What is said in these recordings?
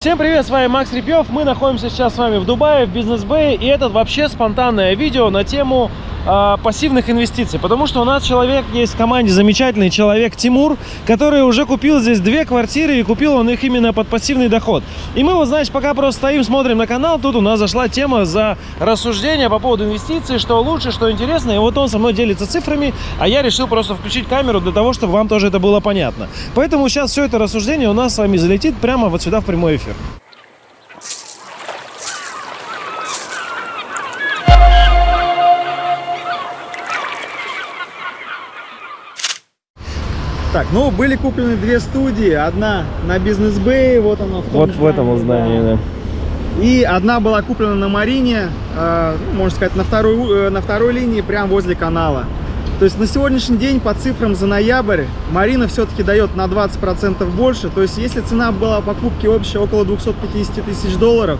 Всем привет, с вами Макс Репьев. Мы находимся сейчас с вами в Дубае, в бизнес-бэй. И это вообще спонтанное видео на тему э, пассивных инвестиций. Потому что у нас человек есть в команде, замечательный человек Тимур, который уже купил здесь две квартиры. И купил он их именно под пассивный доход. И мы вот, знаете, пока просто стоим, смотрим на канал. Тут у нас зашла тема за рассуждение по поводу инвестиций, что лучше, что интересно. И вот он со мной делится цифрами, а я решил просто включить камеру для того, чтобы вам тоже это было понятно. Поэтому сейчас все это рассуждение у нас с вами залетит прямо вот сюда в прямой эфир. Так, ну были куплены две студии. Одна на бизнес бэй, вот она в том Вот в этом здании, да. И одна была куплена на Марине, э, ну, можно сказать, на второй, э, на второй линии, прямо возле канала. То есть на сегодняшний день по цифрам за ноябрь Марина все-таки дает на 20% больше. То есть если цена была покупки общая около 250 тысяч долларов,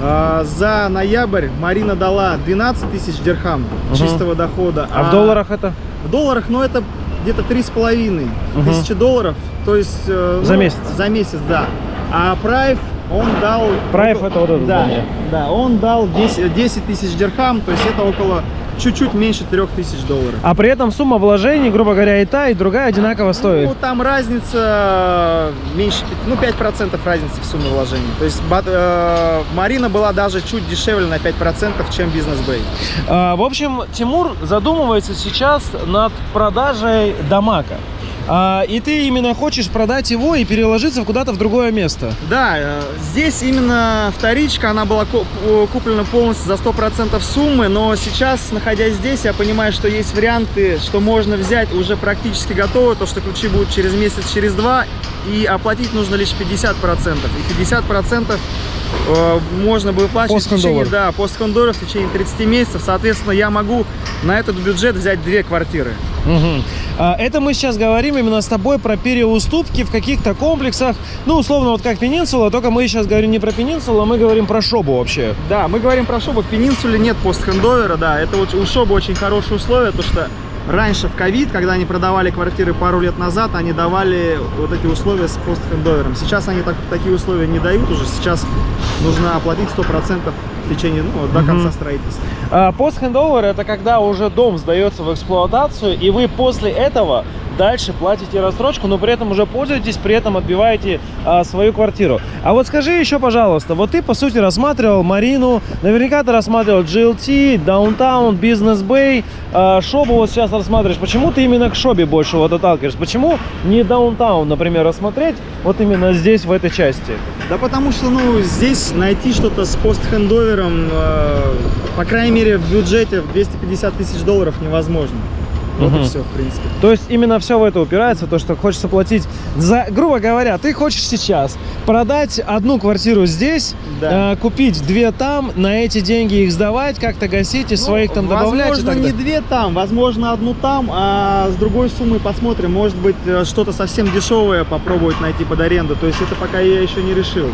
э, за ноябрь Марина дала 12 тысяч дирхам Мгм. чистого дохода. А в долларах это? В долларах, ну, это где-то три с половиной Мгм. тысячи долларов. То есть... э, За ну, месяц? За месяц, да. А Прайв, он дал... Прайв это вот это да. Да, он дал 10, 10 тысяч дирхам, то есть это около чуть-чуть меньше трех тысяч долларов. А при этом сумма вложений, грубо говоря, и та, и другая одинаково стоит. Ну, там разница меньше, пяти- ну, 5% разницы в сумме вложений. То есть э, Марина была даже чуть дешевле на 5%, чем Бизнес Бэй. А, в общем, Тимур задумывается сейчас над продажей Дамака. А, и ты именно хочешь продать его и переложиться куда-то в другое место. Да, э, здесь именно вторичка, она была ку- куплена полностью за 100% суммы, но сейчас, находясь здесь, я понимаю, что есть варианты, что можно взять уже практически готово, то, что ключи будут через месяц, через два, и оплатить нужно лишь 50%. И 50% э, можно выплачивать в течение, да, постхендовер в течение 30 месяцев. Соответственно, я могу на этот бюджет взять две квартиры. А, Это мы сейчас говорим именно с тобой про переуступки в каких-то комплексах. Ну, условно, вот как Пенинсула, только мы сейчас говорим не про Пенинсулу, а мы говорим про Шобу вообще. Да, мы говорим про Шобу. В Пенинсуле нет постхендовера, да. Это вот у Шобы очень хорошие условия, то что раньше в ковид, когда они продавали квартиры пару лет назад, они давали вот эти условия с постхендовером. Сейчас они так, такие условия не дают уже. Сейчас нужно оплатить 100% в течение, ну, до конца строительства. А, Пост-хендовер это когда уже дом сдается в эксплуатацию, и вы после этого дальше платите рассрочку, но при этом уже пользуетесь, при этом отбиваете а, свою квартиру. А вот скажи еще, пожалуйста, вот ты по сути рассматривал Марину, наверняка ты рассматривал GLT, Downtown, Business Bay, а, Шобу вот сейчас рассматриваешь. Почему ты именно к Шобе больше вот отталкиваешься? Почему не Downtown, например, рассмотреть вот именно здесь, в этой части? Да потому что, ну, здесь найти что-то с постхендовером, э, по крайней мере, в бюджете в 250 тысяч долларов невозможно. Вот Мгм. и все, в принципе. То есть именно все в это упирается, то, что хочется платить за, грубо говоря, ты хочешь сейчас продать одну квартиру здесь, Да. э, купить две там, на эти деньги их сдавать, как-то гасить и своих там добавлять. Возможно, не две там, возможно, одну там, а с другой суммой посмотрим. Может быть, э, что-то совсем дешевое попробовать найти под аренду. То есть это пока я еще не решил.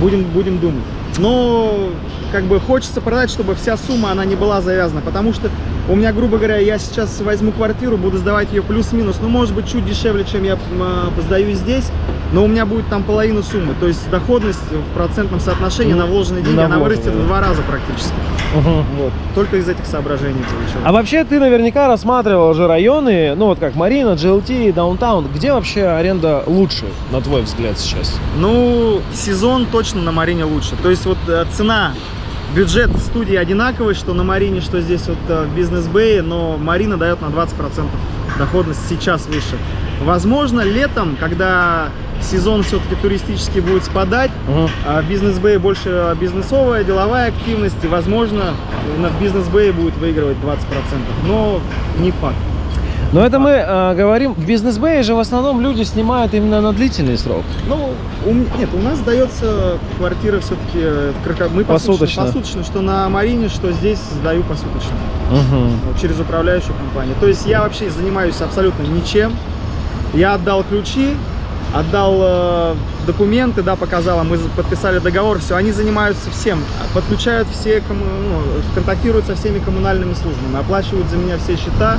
Будем, будем думать. Но как бы хочется продать, чтобы вся сумма, она не была завязана. Потому что у меня, грубо говоря, я сейчас возьму квартиру, буду сдавать ее плюс-минус. Ну, может быть, чуть дешевле, чем я э, сдаю здесь. Но у меня будет там половина суммы. То есть доходность в процентном соотношении Ну, на вложенные деньги, на она вложенные, вырастет в два раза практически. Вот. Только из этих соображений. А вообще ты наверняка рассматривал уже районы, ну вот как Марина, GLT, Даунтаун. Где вообще аренда лучше, на твой взгляд, сейчас? Ну, сезон точно на Марине лучше. То есть вот э, цена, бюджет студии одинаковый, что на Марине, что здесь вот э, в Бизнес Бэе, но Марина дает на 20% доходность сейчас выше. Возможно, летом, когда сезон все-таки туристический будет спадать, Мгм. а в Бизнес Бэе больше бизнесовая, деловая активность, и, возможно, на Бизнес Бэе будет выигрывать 20%, но не факт. Но это мы э, говорим, в бизнес-бэе же в основном люди снимают именно на длительный срок. Ну, у нет, у нас дается квартира все-таки, мы Посуточно. посуточно, посуточно, что на Марине, что здесь сдаю посуточно, вот, через управляющую компанию. То есть я вообще занимаюсь абсолютно ничем. Я отдал ключи, отдал э, документы, да, показала, мы подписали договор, все, они занимаются всем, подключают все, комму- ну, контактируют со всеми коммунальными службами, оплачивают за меня все счета,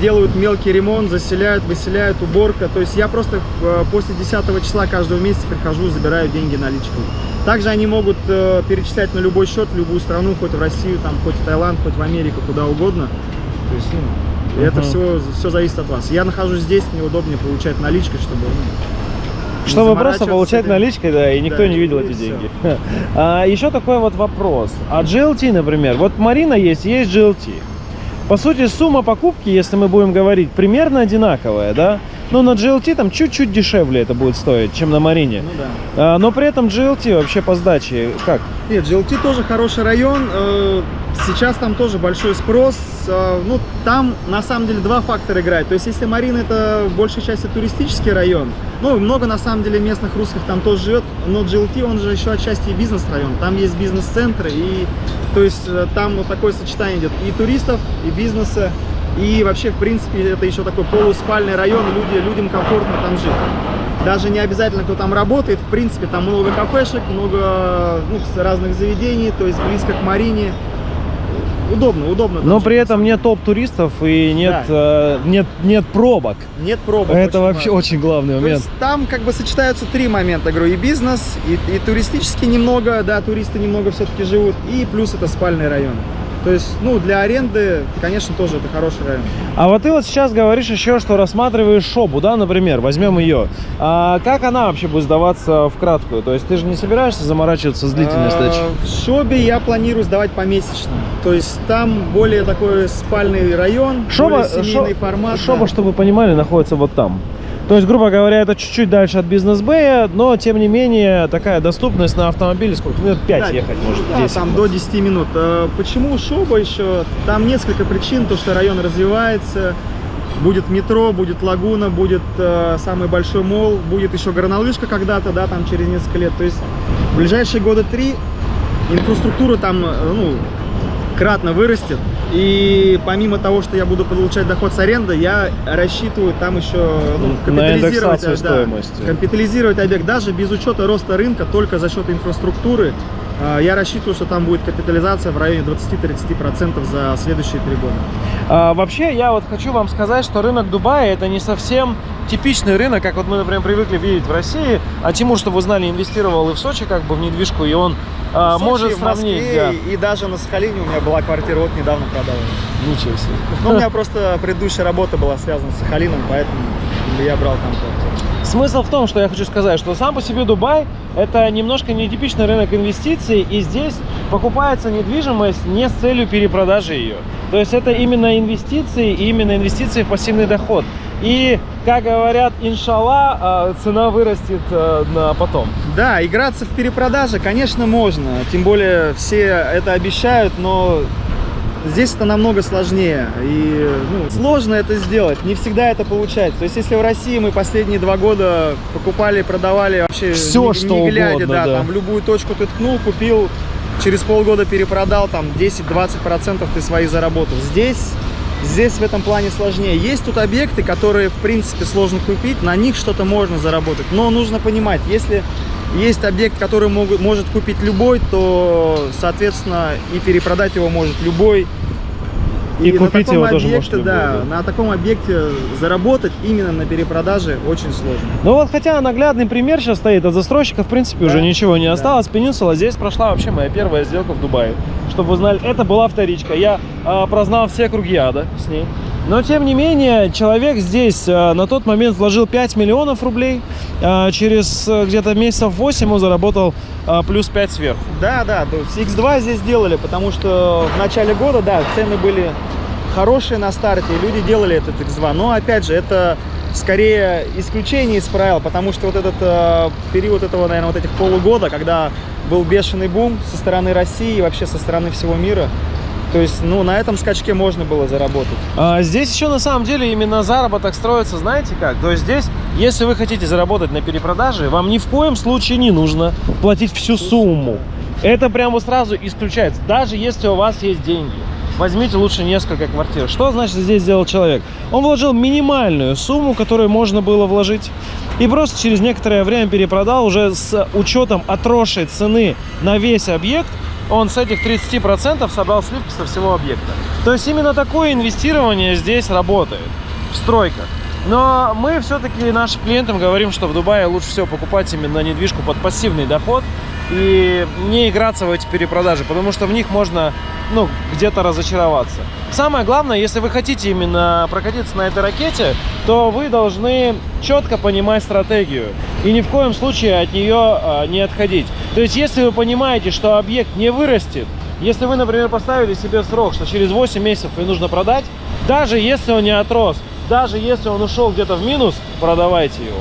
делают мелкий ремонт, заселяют, выселяют, уборка. То есть я просто э, после 10 числа каждого месяца прихожу, забираю деньги наличкой. Также они могут э, перечислять на любой счет, в любую страну, хоть в Россию, там, хоть в Таиланд, хоть в Америку, куда угодно. То есть, ну, и это все, все зависит от вас. Я нахожусь здесь, мне удобнее получать наличкой, чтобы... ну, Чтобы просто получать наличкой, да, и никто Да, не видел эти деньги. А, еще такой вот вопрос. А GLT, например, вот Марина есть, есть GLT. По сути, сумма покупки, если мы будем говорить, примерно одинаковая, да? Но на GLT там чуть-чуть дешевле это будет стоить, чем на Марине. Ну да. А, но при этом GLT вообще по сдаче как? Нет, GLT тоже хороший район. э, Сейчас там тоже большой спрос. э, Ну, там на самом деле два фактора играют. То есть, если Марина это в большей части туристический район, ну, много на самом деле местных русских там тоже живет, но GLT, он же еще отчасти и бизнес-район. Там есть бизнес-центры, и то есть э, там вот такое сочетание идет и туристов, и бизнеса, и вообще, в принципе, это еще такой полуспальный район, люди, людям комфортно там жить. Даже не обязательно, кто там работает, в принципе, там много кафешек, много ну, разных заведений, то есть близко к Марине. Удобно, удобно. Но при этом нет топ-туристов и нет, э, нет, нет пробок. нет пробок. Это очень вообще важно. очень главный То момент. есть там как бы сочетаются три момента, говорю, и бизнес, и, и туристически немного, да, туристы немного все-таки живут, и плюс это спальный район. То есть, ну, для аренды, конечно, тоже это хороший район. А вот ты вот сейчас говоришь еще, что рассматриваешь шобу, да, например, возьмем ее. А как она вообще будет сдаваться в краткую? То есть ты же не собираешься заморачиваться с длительной А, сдачей? В Шобе я планирую сдавать помесячно. То есть там более такой спальный район, Шоба, более семейный шо- формат. шоба, да. чтобы вы понимали, находится вот там. То есть, грубо говоря, это чуть-чуть дальше от бизнес-бэя, но, тем не менее, такая доступность на автомобиле, сколько? Минут 5 Да, ехать, может, да, 10. там до 10 минут. Почему Шоба еще? Там несколько причин, то что район развивается, будет метро, будет лагуна, будет э, самый большой мол, будет еще горнолыжка когда-то, да, там через несколько лет. То есть в ближайшие года три инфраструктура там, э, ну, кратно вырастет. И помимо того, что я буду получать доход с аренды, я рассчитываю там еще ну, На капитализировать, индексацию да, стоимости. капитализировать объект даже без учета роста рынка, только за счет инфраструктуры. А, Я рассчитываю, что там будет капитализация в районе 20-30% за следующие три года. А, вообще, я вот хочу вам сказать, что рынок Дубая это не совсем типичный рынок, как вот мы, например, привыкли видеть в России. А Тимур, чтобы вы знали, инвестировал и в Сочи как бы в недвижку, и он а, Сочи, может сравнить. Москве да. и, даже на Сахалине у меня была квартира, вот недавно продала. Ничего себе. Но у меня просто предыдущая работа была связана с Сахалином, поэтому я брал там квартиру. Смысл в том, что я хочу сказать, что сам по себе Дубай это немножко нетипичный рынок инвестиций, и здесь покупается недвижимость не с целью перепродажи ее. То есть это именно инвестиции, и именно инвестиции в пассивный доход. И, как говорят, иншалла, а, цена вырастет э, на потом. Да, играться в перепродаже, конечно, можно. Тем более все это обещают, но здесь это намного сложнее. И ну, сложно это сделать. Не всегда это получается. То есть, если в России мы последние два года покупали, продавали вообще Всё, не, что не глядя, угодно, да, да. там в любую точку ты ткнул, купил, через полгода перепродал, там 10-20% ты свои заработал. Здесь Здесь в этом плане сложнее. Есть тут объекты, которые, в принципе, сложно купить, на них что-то можно заработать. Но нужно понимать, если есть объект, который могут, может купить любой, то, соответственно, и перепродать его может любой. И на купить его тоже объекте, любой, да, на таком объекте заработать именно на перепродаже очень сложно. Ну вот, хотя наглядный пример сейчас стоит, от застройщика, в принципе, Да. уже ничего не Да. осталось. Пенинсула, здесь прошла вообще моя первая сделка в Дубае. Чтобы вы знали, это была вторичка. Я а, прознал все круги ада с ней. Но, тем не менее, человек здесь а, на тот момент вложил 5 миллионов рублей. А, через а, где-то месяцев 8 он заработал плюс 5 сверху. Да, да, то есть X2 здесь делали, потому что в начале года, да, цены были хорошие на старте, и люди делали этот X2. Но, опять же, это скорее исключение из правил, потому что вот этот э, период этого, наверное, вот этих полугода, когда был бешеный бум со стороны России и вообще со стороны всего мира, то есть, ну, на этом скачке можно было заработать. А, здесь еще на самом деле именно заработок строится, знаете как? То есть здесь, если вы хотите заработать на перепродаже, вам ни в коем случае не нужно платить всю сумму. Это прямо сразу исключается. Даже если у вас есть деньги, возьмите лучше несколько квартир. Что значит здесь сделал человек? Он вложил минимальную сумму, которую можно было вложить, и просто через некоторое время перепродал уже с учетом отросшей цены на весь объект. Он с этих 30% собрал сливки со всего объекта. То есть именно такое инвестирование здесь работает в стройках. Но мы все-таки нашим клиентам говорим, что в Дубае лучше всего покупать именно недвижку под пассивный доход и не играться в эти перепродажи, потому что в них можно ну, где-то разочароваться. Самое главное, если вы хотите именно прокатиться на этой ракете, то вы должны четко понимать стратегию и ни в коем случае от нее а, не отходить. То есть, если вы понимаете, что объект не вырастет, если вы, например, поставили себе срок, что через 8 месяцев и нужно продать, даже если он не отрос, даже если он ушел где-то в минус, продавайте его.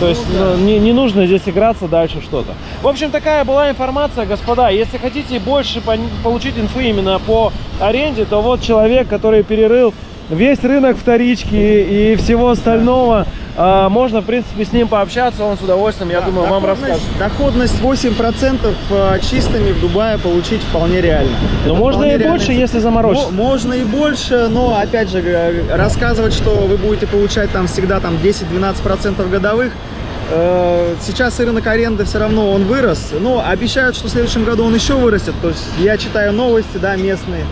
То есть да. ну, не, не нужно здесь играться дальше что-то. В общем, такая была информация, господа. Если хотите больше пон- получить инфы именно по аренде, то вот человек, который перерыл весь рынок вторички и всего остального, можно, в принципе, с ним пообщаться, он с удовольствием, я Да, думаю, вам расскажет. Доходность 8% э, чистыми в Дубае получить вполне реально. Но Это можно и реальная больше, если заморочиться. Мо- Можно и больше, но, опять же, рассказывать, что вы будете получать там всегда там 10-12% годовых, э, Сейчас рынок аренды все равно он вырос, но обещают, что в следующем году он еще вырастет. То есть я читаю новости, да, местные.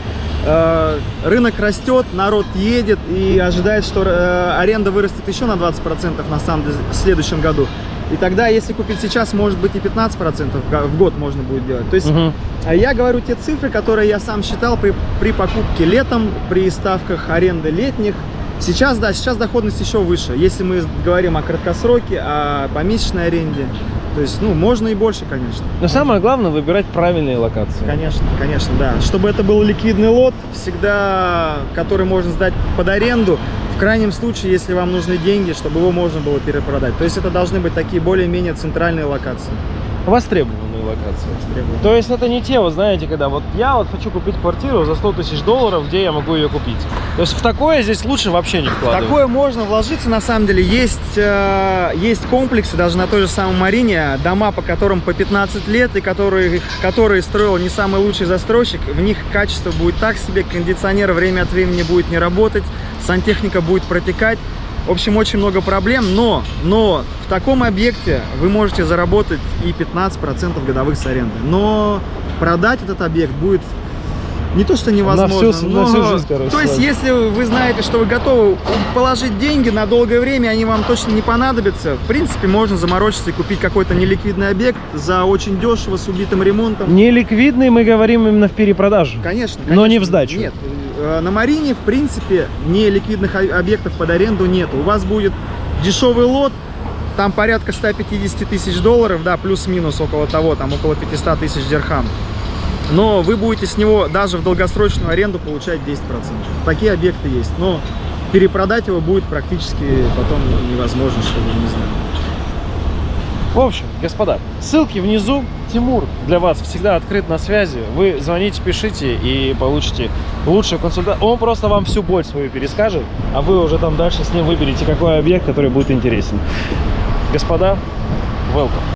Э, Рынок растет, народ едет и ожидает, что э, аренда вырастет еще на 20% на самом деле в следующем году. И тогда, если купить сейчас, может быть и 15% в го- в год можно будет делать. То есть а я говорю те цифры, которые я сам считал при, при покупке летом, при ставках аренды летних. Сейчас, да, сейчас доходность еще выше. Если мы говорим о краткосроке, о помесячной аренде, то есть, ну, можно и больше, конечно. Но самое главное выбирать правильные локации. Конечно, конечно, да. Чтобы это был ликвидный лот, всегда, который можно сдать под аренду. В крайнем случае, если вам нужны деньги, чтобы его можно было перепродать. То есть это должны быть такие более-менее центральные локации. Востребованные локации. Требуют. То есть это не те, вот знаете, когда вот я вот хочу купить квартиру за 100 тысяч долларов, где я могу ее купить. То есть в такое здесь лучше вообще не В вкладывать. Такое можно вложиться, на самом деле. Есть, э, есть комплексы, даже на той же самой Марине, дома, по которым по 15 лет, и которые, которые строил не самый лучший застройщик. В них качество будет так себе, кондиционер время от времени будет не работать, сантехника будет протекать. В общем, очень много проблем, но, но в таком объекте вы можете заработать и 15% годовых с аренды. Но продать этот объект будет не то, что невозможно, всю- но... на всю жизнь, короче, То есть, если вы знаете, что вы готовы положить деньги на долгое время, они вам точно не понадобятся, в принципе, можно заморочиться и купить какой-то неликвидный объект за очень дешево, с убитым ремонтом. Неликвидный мы говорим именно в перепродаже. Конечно, Но не конечно. в сдачу. Нет, на Марине, в принципе, неликвидных о- объектов под аренду нет. У вас будет дешевый лот, там порядка 150 тысяч долларов, да, плюс-минус около того, там около 500 тысяч дирхам. Но вы будете с него даже в долгосрочную аренду получать 10%. Такие объекты есть, но перепродать его будет практически потом невозможно, что ли, не знаю. В общем, господа, ссылки внизу. Тимур для вас всегда открыт на связи. Вы звоните, пишите и получите лучшую консультацию. Он просто вам всю боль свою перескажет, а вы уже там дальше с ним выберете, какой объект, который будет интересен. Господа, welcome.